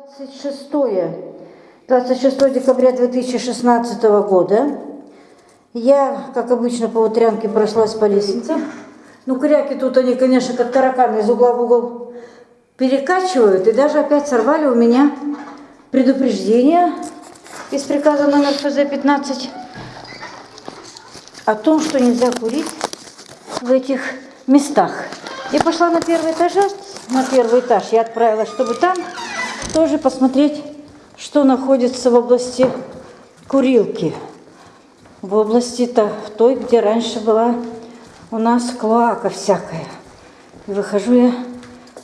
26, 26 декабря 2016 года. Я, как обычно, по утрянке прошлась по лестнице. Ну, кряки тут они, конечно, как тараканы из угла в угол перекачивают. И даже опять сорвали у меня предупреждение из приказа номер ФЗ-15 о том, что нельзя курить в этих местах. Я пошла на первый этаж, на первый этаж. Я отправилась, чтобы там тоже посмотреть, что находится в области курилки. В области-то той, где раньше была у нас клоака всякая. И выхожу я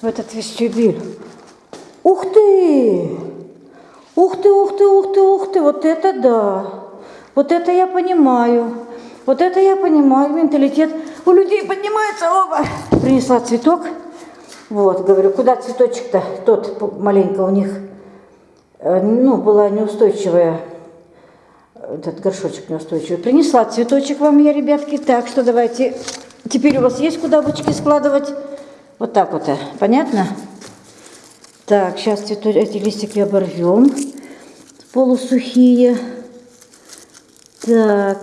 в этот вестибюль. Ух ты! Ух ты, ух ты, ух ты, ух ты, вот это да! Вот это я понимаю. Вот это я понимаю, менталитет. У людей поднимается, оба! Принесла цветок. Вот, говорю, куда цветочек-то? Тот маленько у них, э, ну, была неустойчивая, этот горшочек неустойчивый. Принесла цветочек вам я, ребятки. Так что давайте, теперь у вас есть куда бочки складывать? Вот так вот, э, понятно? Так, сейчас цветочек, эти листики оборвем, полусухие. Так,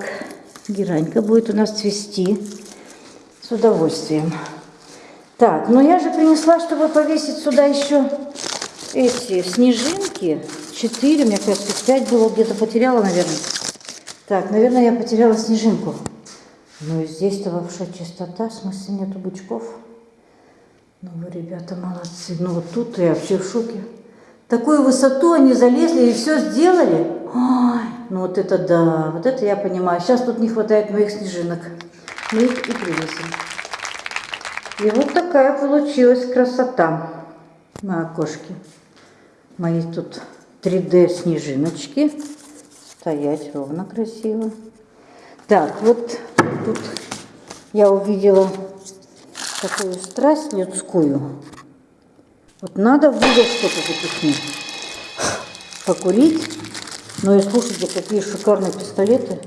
геранька будет у нас цвести с удовольствием. Так, но я же принесла, чтобы повесить сюда еще эти снежинки. Четыре, мне кажется, пять было, где-то потеряла, наверное. Так, наверное, я потеряла снежинку. Ну и здесь-то вообще чистота, в смысле нету бычков. Ну вы, ребята, молодцы. Ну вот тут я вообще в шоке. Такую высоту они залезли и все сделали. Ой, ну вот это да, вот это я понимаю. Сейчас тут не хватает моих снежинок. Мы их и привезем. И вот такая получилась красота на окошке. Мои тут 3D снежиночки. Стоять ровно красиво. Так, вот тут я увидела такую страсть людскую. Вот надо в угол что-то запихнуть. Покурить. Ну и слушайте, какие шикарные пистолеты.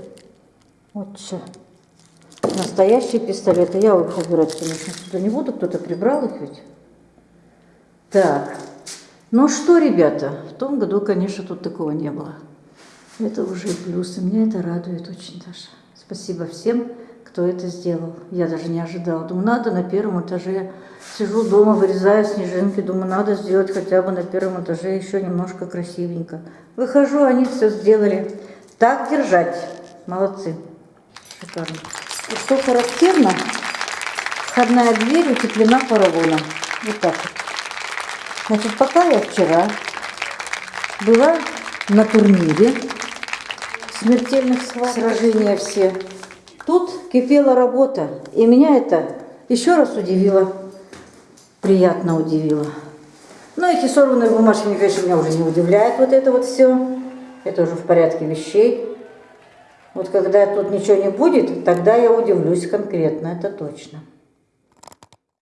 Вот что. Настоящие пистолеты. Я их убирать, конечно, сюда не буду. Кто-то прибрал их ведь. Так. Ну что, ребята, в том году, конечно, тут такого не было. Это уже плюс. И меня это радует очень даже. Спасибо всем, кто это сделал. Я даже не ожидала. Думаю, надо на первом этаже. Сижу дома, вырезаю снежинки. Думаю, надо сделать хотя бы на первом этаже еще немножко красивенько. Выхожу, они все сделали. Так держать. Молодцы. Шикарно. И что характерно, входная дверь утеплена поролоном. Вот так вот. Значит, пока я вчера была на турнире смертельных сражений все, тут кипела работа. И меня это еще раз удивило, приятно удивило. Но эти сорванные бумажки, конечно, меня уже не удивляет вот это вот все. Это уже в порядке вещей. Вот когда тут ничего не будет, тогда я удивлюсь конкретно, это точно.